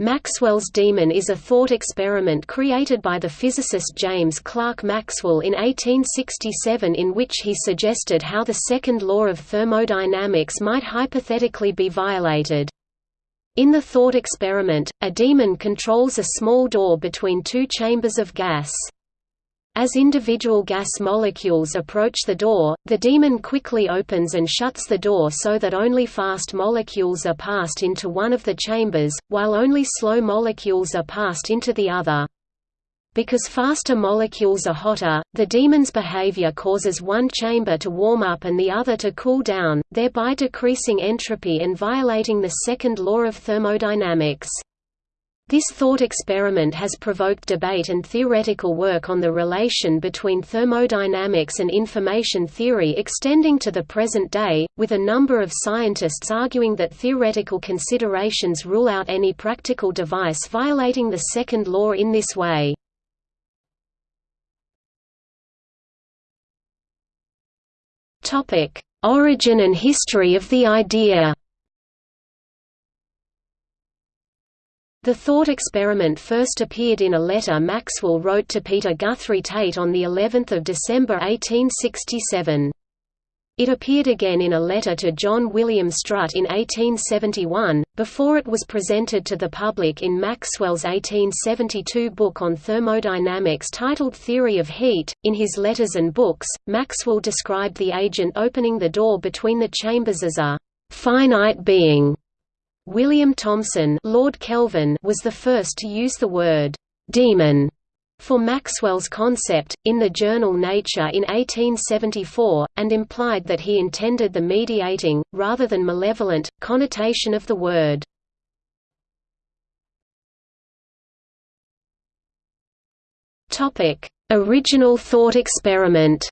Maxwell's demon is a thought experiment created by the physicist James Clerk Maxwell in 1867 in which he suggested how the second law of thermodynamics might hypothetically be violated. In the thought experiment, a demon controls a small door between two chambers of gas. As individual gas molecules approach the door, the demon quickly opens and shuts the door so that only fast molecules are passed into one of the chambers, while only slow molecules are passed into the other. Because faster molecules are hotter, the demon's behavior causes one chamber to warm up and the other to cool down, thereby decreasing entropy and violating the second law of thermodynamics. This thought experiment has provoked debate and theoretical work on the relation between thermodynamics and information theory extending to the present day, with a number of scientists arguing that theoretical considerations rule out any practical device violating the second law in this way. Origin and history of the idea The thought experiment first appeared in a letter Maxwell wrote to Peter Guthrie Tait on the 11th of December 1867. It appeared again in a letter to John William Strutt in 1871, before it was presented to the public in Maxwell's 1872 book on thermodynamics titled Theory of Heat. In his letters and books, Maxwell described the agent opening the door between the chambers as a finite being William Thomson Lord Kelvin was the first to use the word «demon» for Maxwell's concept, in the journal Nature in 1874, and implied that he intended the mediating, rather than malevolent, connotation of the word. Original thought experiment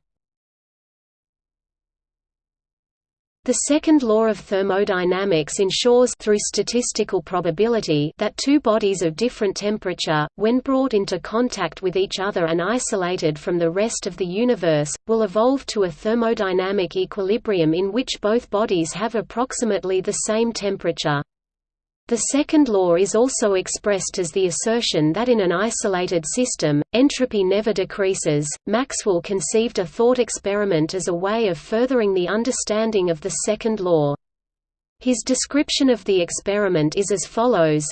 The second law of thermodynamics ensures through statistical probability that two bodies of different temperature, when brought into contact with each other and isolated from the rest of the universe, will evolve to a thermodynamic equilibrium in which both bodies have approximately the same temperature. The second law is also expressed as the assertion that in an isolated system, entropy never decreases. Maxwell conceived a thought experiment as a way of furthering the understanding of the second law. His description of the experiment is as follows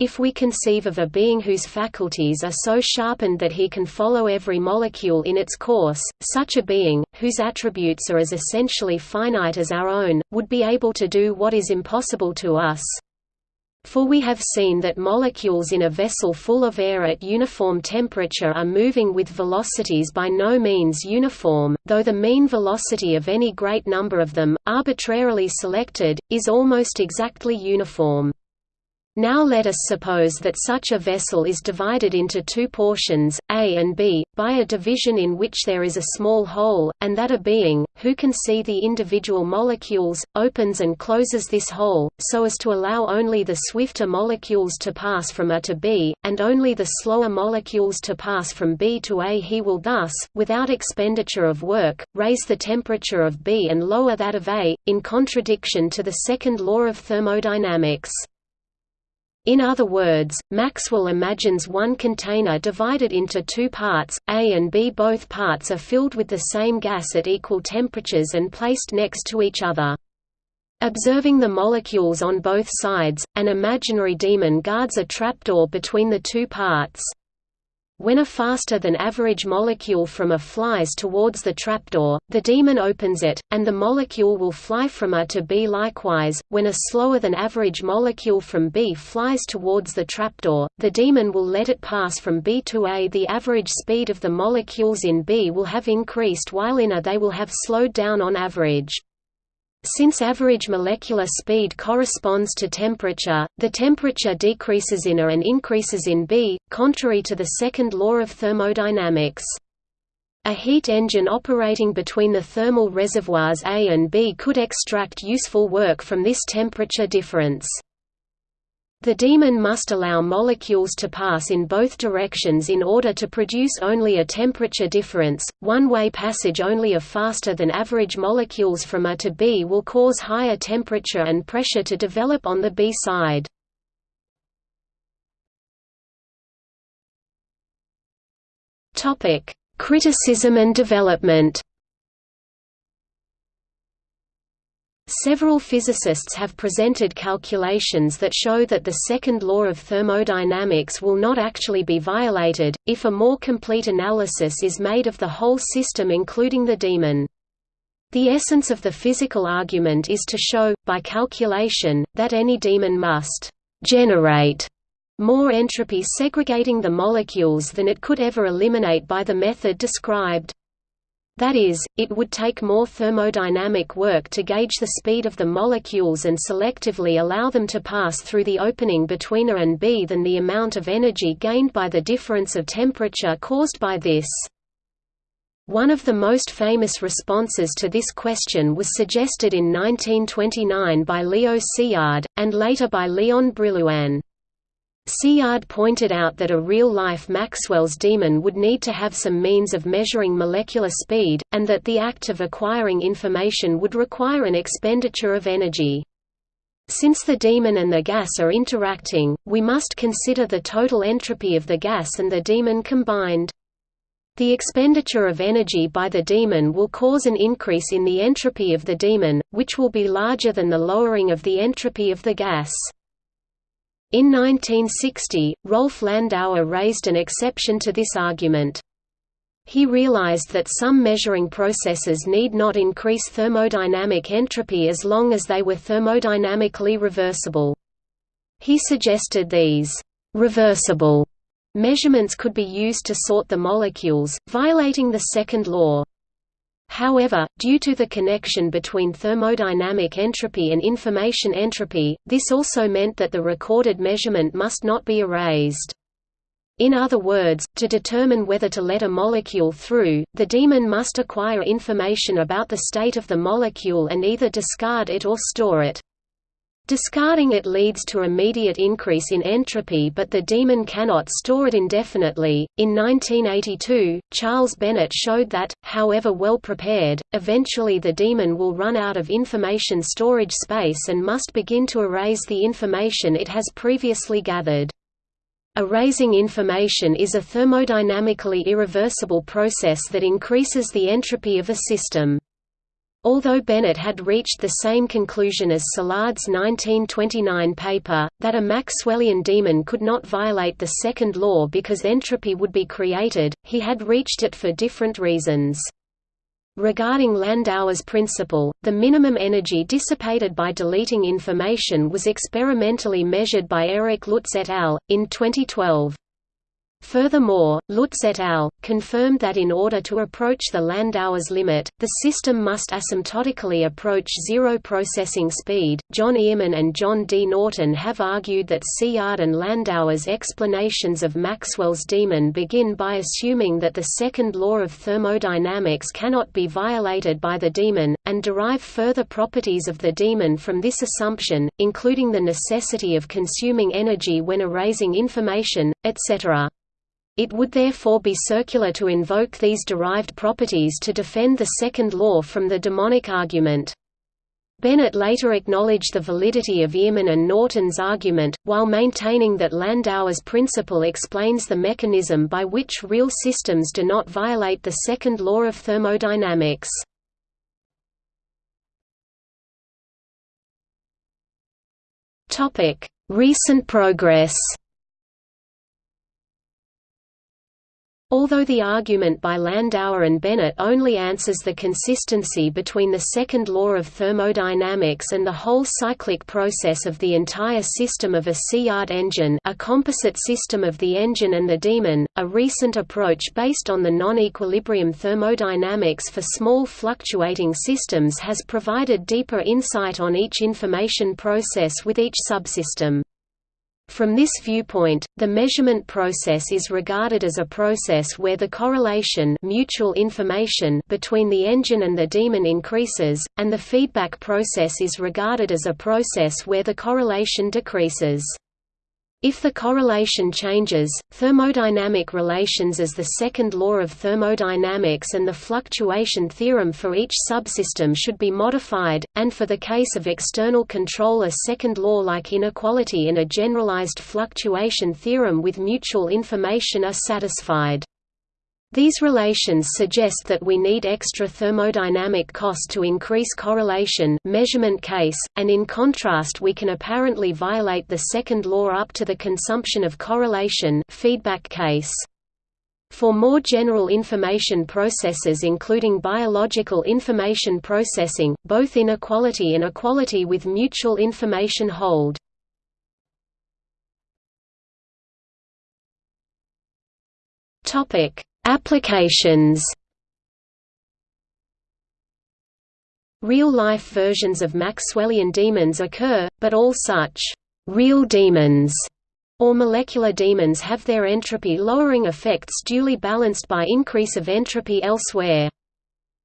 if we conceive of a being whose faculties are so sharpened that he can follow every molecule in its course, such a being, whose attributes are as essentially finite as our own, would be able to do what is impossible to us. For we have seen that molecules in a vessel full of air at uniform temperature are moving with velocities by no means uniform, though the mean velocity of any great number of them, arbitrarily selected, is almost exactly uniform. Now let us suppose that such a vessel is divided into two portions, A and B, by a division in which there is a small hole, and that a being, who can see the individual molecules, opens and closes this hole, so as to allow only the swifter molecules to pass from A to B, and only the slower molecules to pass from B to A. He will thus, without expenditure of work, raise the temperature of B and lower that of A, in contradiction to the second law of thermodynamics. In other words, Maxwell imagines one container divided into two parts, A and B. Both parts are filled with the same gas at equal temperatures and placed next to each other. Observing the molecules on both sides, an imaginary demon guards a trapdoor between the two parts. When a faster-than-average molecule from A flies towards the trapdoor, the demon opens it, and the molecule will fly from A to B likewise. When a slower-than-average molecule from B flies towards the trapdoor, the demon will let it pass from B to A. The average speed of the molecules in B will have increased while in A they will have slowed down on average. Since average molecular speed corresponds to temperature, the temperature decreases in A and increases in B, contrary to the second law of thermodynamics. A heat engine operating between the thermal reservoirs A and B could extract useful work from this temperature difference. The demon must allow molecules to pass in both directions in order to produce only a temperature difference. One-way passage only of faster than average molecules from A to B will cause higher temperature and pressure to develop on the B side. Topic: Criticism and development. Several physicists have presented calculations that show that the second law of thermodynamics will not actually be violated, if a more complete analysis is made of the whole system including the demon. The essence of the physical argument is to show, by calculation, that any demon must «generate» more entropy segregating the molecules than it could ever eliminate by the method described. That is, it would take more thermodynamic work to gauge the speed of the molecules and selectively allow them to pass through the opening between A and B than the amount of energy gained by the difference of temperature caused by this. One of the most famous responses to this question was suggested in 1929 by Leo Szilard, and later by Leon Brillouin. Szilard pointed out that a real-life Maxwell's demon would need to have some means of measuring molecular speed, and that the act of acquiring information would require an expenditure of energy. Since the demon and the gas are interacting, we must consider the total entropy of the gas and the demon combined. The expenditure of energy by the demon will cause an increase in the entropy of the demon, which will be larger than the lowering of the entropy of the gas. In 1960, Rolf Landauer raised an exception to this argument. He realized that some measuring processes need not increase thermodynamic entropy as long as they were thermodynamically reversible. He suggested these reversible measurements could be used to sort the molecules, violating the second law. However, due to the connection between thermodynamic entropy and information entropy, this also meant that the recorded measurement must not be erased. In other words, to determine whether to let a molecule through, the demon must acquire information about the state of the molecule and either discard it or store it. Discarding it leads to immediate increase in entropy but the demon cannot store it indefinitely. In 1982, Charles Bennett showed that, however well prepared, eventually the demon will run out of information storage space and must begin to erase the information it has previously gathered. Erasing information is a thermodynamically irreversible process that increases the entropy of a system. Although Bennett had reached the same conclusion as Szilard's 1929 paper, that a Maxwellian demon could not violate the second law because entropy would be created, he had reached it for different reasons. Regarding Landauer's principle, the minimum energy dissipated by deleting information was experimentally measured by Eric Lutz et al. in 2012. Furthermore, Lutz et al. confirmed that in order to approach the Landauer's limit, the system must asymptotically approach zero processing speed. John Earman and John D. Norton have argued that Szilard and Landauer's explanations of Maxwell's demon begin by assuming that the second law of thermodynamics cannot be violated by the demon, and derive further properties of the demon from this assumption, including the necessity of consuming energy when erasing information, etc. It would therefore be circular to invoke these derived properties to defend the second law from the demonic argument. Bennett later acknowledged the validity of Earman and Norton's argument, while maintaining that Landauer's principle explains the mechanism by which real systems do not violate the second law of thermodynamics. Recent progress Although the argument by Landauer and Bennett only answers the consistency between the second law of thermodynamics and the whole cyclic process of the entire system of a Szilard engine a composite system of the engine and the demon, a recent approach based on the non-equilibrium thermodynamics for small fluctuating systems has provided deeper insight on each information process with each subsystem. From this viewpoint, the measurement process is regarded as a process where the correlation mutual information between the engine and the demon increases, and the feedback process is regarded as a process where the correlation decreases. If the correlation changes, thermodynamic relations as the second law of thermodynamics and the fluctuation theorem for each subsystem should be modified, and for the case of external control a second law like inequality and a generalized fluctuation theorem with mutual information are satisfied. These relations suggest that we need extra thermodynamic cost to increase correlation measurement case, and in contrast we can apparently violate the second law up to the consumption of correlation feedback case. For more general information processes including biological information processing, both inequality and equality with mutual information hold. Topic Applications Real-life versions of Maxwellian demons occur, but all such «real demons» or molecular demons have their entropy-lowering effects duly balanced by increase of entropy elsewhere.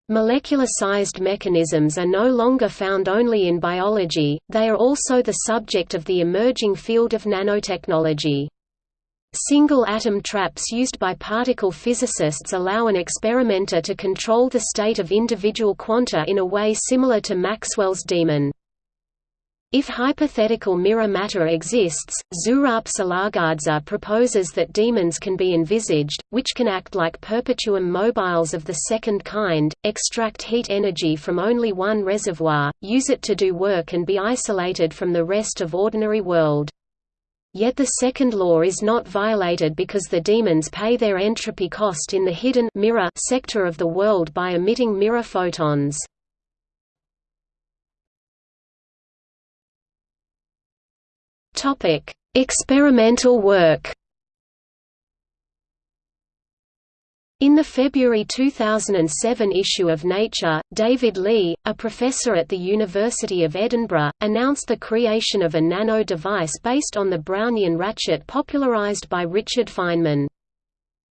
Molecular-sized mechanisms are no longer found only in biology, they are also the subject of the emerging field of nanotechnology. Single atom traps used by particle physicists allow an experimenter to control the state of individual quanta in a way similar to Maxwell's demon. If hypothetical mirror matter exists, Zurab Silagadze proposes that demons can be envisaged, which can act like perpetuum mobiles of the second kind, extract heat energy from only one reservoir, use it to do work and be isolated from the rest of ordinary world. Yet the second law is not violated because the demons pay their entropy cost in the hidden mirror sector of the world by emitting mirror photons. Experimental work. In the February 2007 issue of Nature, David Leigh, a professor at the University of Edinburgh, announced the creation of a nano device based on the Brownian ratchet popularized by Richard Feynman.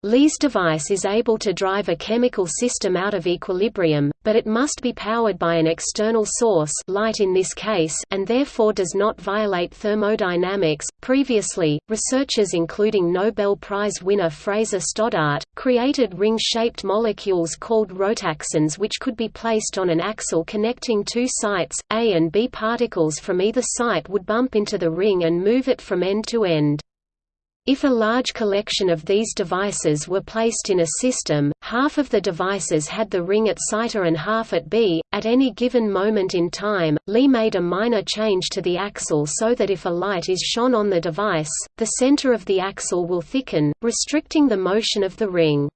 Leigh's device is able to drive a chemical system out of equilibrium, but it must be powered by an external source light in this case and therefore does not violate thermodynamics. Previously, researchers including Nobel Prize winner Fraser Stoddart, created ring-shaped molecules called rotaxanes which could be placed on an axle connecting two sites, A and B particles from either site would bump into the ring and move it from end to end. If a large collection of these devices were placed in a system, half of the devices had the ring at site A and half at B. At any given moment in time, Leigh made a minor change to the axle so that if a light is shone on the device, the center of the axle will thicken, restricting the motion of the ring.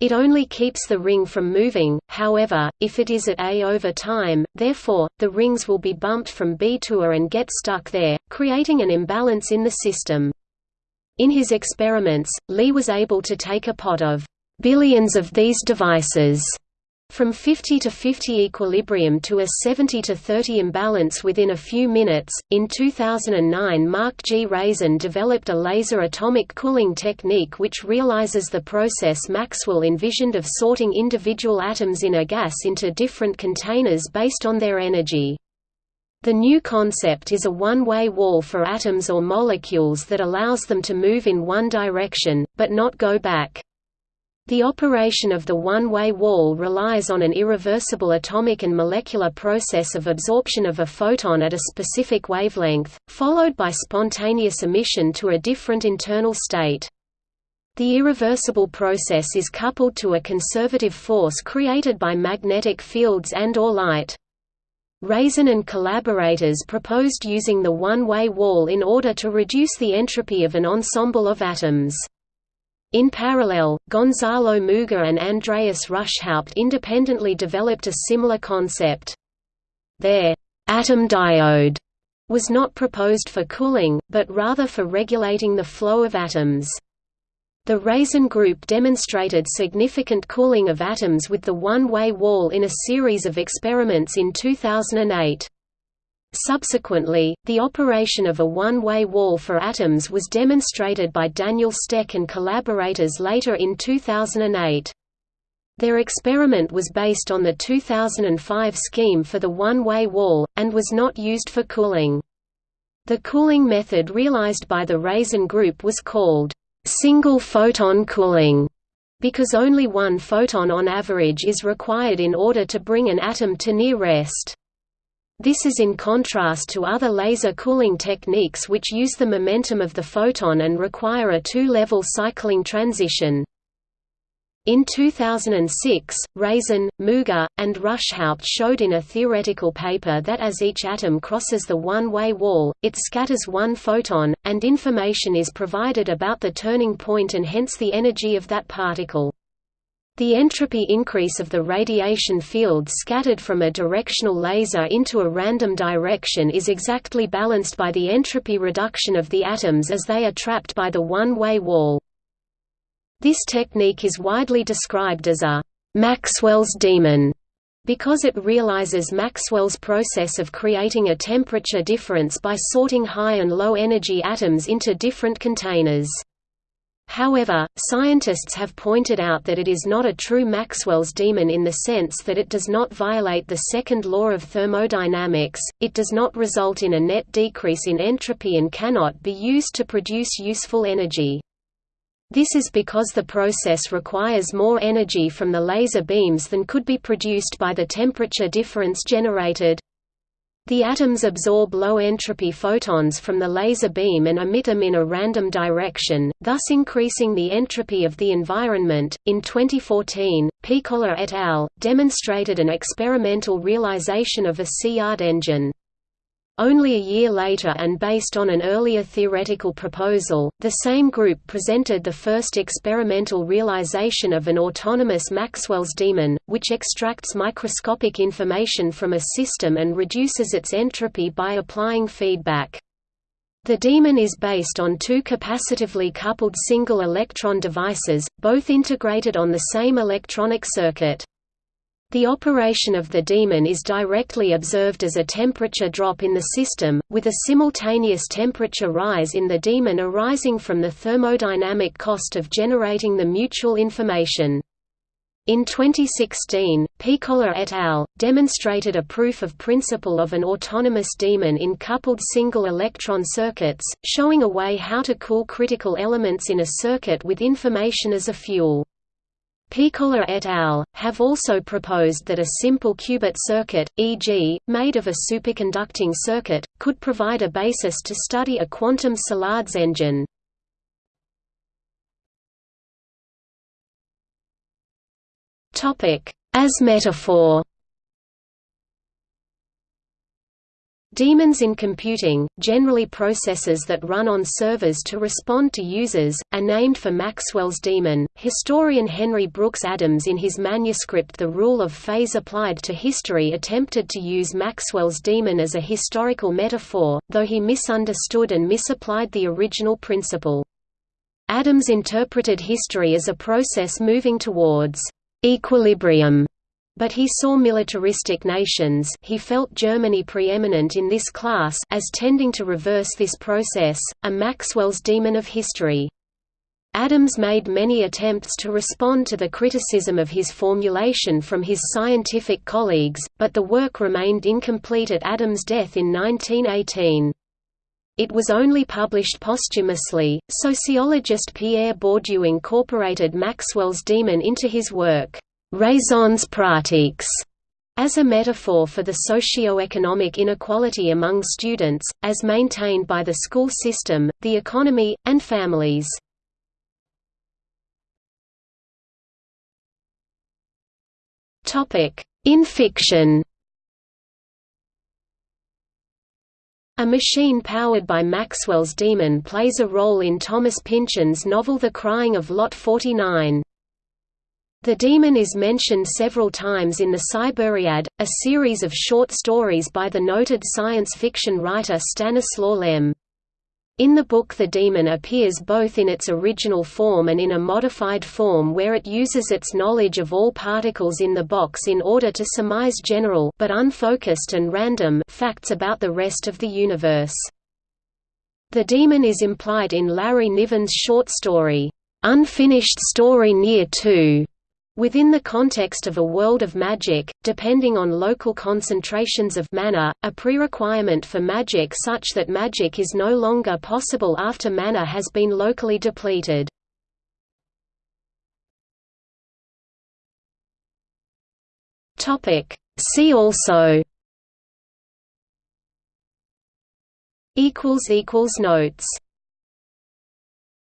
It only keeps the ring from moving, however, if it is at A over time, therefore, the rings will be bumped from B to A and get stuck there, creating an imbalance in the system. In his experiments, Leigh was able to take a pot of billions of these devices from 50 to 50 equilibrium to a 70 to 30 imbalance within a few minutes. In 2009, Mark G. Raizen developed a laser atomic cooling technique which realizes the process Maxwell envisioned of sorting individual atoms in a gas into different containers based on their energy. The new concept is a one-way wall for atoms or molecules that allows them to move in one direction, but not go back. The operation of the one-way wall relies on an irreversible atomic and molecular process of absorption of a photon at a specific wavelength, followed by spontaneous emission to a different internal state. The irreversible process is coupled to a conservative force created by magnetic fields and or light. Raizen and collaborators proposed using the one-way wall in order to reduce the entropy of an ensemble of atoms. In parallel, Gonzalo Muga and Andreas Ruschhaupt independently developed a similar concept. Their atom diode was not proposed for cooling, but rather for regulating the flow of atoms. The Raizen group demonstrated significant cooling of atoms with the one-way wall in a series of experiments in 2008. Subsequently, the operation of a one-way wall for atoms was demonstrated by Daniel Steck and collaborators later in 2008. Their experiment was based on the 2005 scheme for the one-way wall, and was not used for cooling. The cooling method realized by the Raizen group was called single photon cooling because only one photon on average is required in order to bring an atom to near rest. This is in contrast to other laser cooling techniques which use the momentum of the photon and require a two-level cycling transition. In 2006, Raizen, Muga, and Ruschhaupt showed in a theoretical paper that as each atom crosses the one-way wall, it scatters one photon, and information is provided about the turning point and hence the energy of that particle. The entropy increase of the radiation field scattered from a directional laser into a random direction is exactly balanced by the entropy reduction of the atoms as they are trapped by the one-way wall. This technique is widely described as a Maxwell's demon because it realizes Maxwell's process of creating a temperature difference by sorting high and low energy atoms into different containers. However, scientists have pointed out that it is not a true Maxwell's demon in the sense that it does not violate the second law of thermodynamics, it does not result in a net decrease in entropy and cannot be used to produce useful energy. This is because the process requires more energy from the laser beams than could be produced by the temperature difference generated. The atoms absorb low-entropy photons from the laser beam and emit them in a random direction, thus increasing the entropy of the environment. In 2014, Pekola et al. demonstrated an experimental realization of a Szilard engine. Only a year later and based on an earlier theoretical proposal, the same group presented the first experimental realization of an autonomous Maxwell's demon, which extracts microscopic information from a system and reduces its entropy by applying feedback. The demon is based on two capacitively coupled single electron devices, both integrated on the same electronic circuit. The operation of the demon is directly observed as a temperature drop in the system, with a simultaneous temperature rise in the demon arising from the thermodynamic cost of generating the mutual information. In 2016, Pekola et al. demonstrated a proof of principle of an autonomous demon in coupled single-electron circuits, showing a way how to cool critical elements in a circuit with information as a fuel. Pekola et al. have also proposed that a simple qubit circuit, e.g., made of a superconducting circuit, could provide a basis to study a quantum Szilard's engine. As metaphor Demons in computing, generally processes that run on servers to respond to users, are named for Maxwell's demon. Historian Henry Brooks Adams, in his manuscript The Rule of Phase Applied to History, attempted to use Maxwell's demon as a historical metaphor, though he misunderstood and misapplied the original principle. Adams interpreted history as a process moving towards equilibrium but he saw militaristic nations he felt Germany preeminent in this class as tending to reverse this process, a Maxwell's demon of history. Adams made many attempts to respond to the criticism of his formulation from his scientific colleagues, but the work remained incomplete at Adams' death in 1918. It was only published posthumously. Sociologist Pierre Bourdieu incorporated Maxwell's demon into his work raisons pratiques as a metaphor for the socio-economic inequality among students, as maintained by the school system, the economy, and families. In fiction A machine powered by Maxwell's demon plays a role in Thomas Pynchon's novel The Crying of Lot 49. The demon is mentioned several times in the Cyberiad, a series of short stories by the noted science fiction writer Stanislaw Lem. In the book the demon appears both in its original form and in a modified form where it uses its knowledge of all particles in the box in order to surmise general but unfocused and random facts about the rest of the universe. The demon is implied in Larry Niven's short story, "'Unfinished Story Near 2' Within the context of a world of magic, depending on local concentrations of mana, a pre-requirement for magic such that magic is no longer possible after mana has been locally depleted. See also. Notes